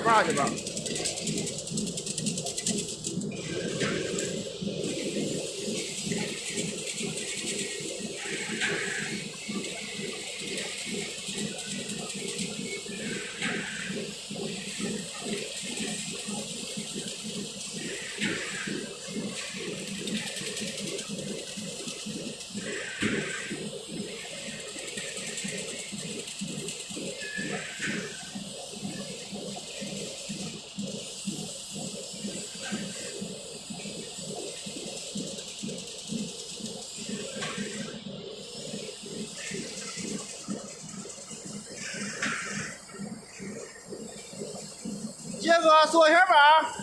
下去吧。杰哥，坐一下吧。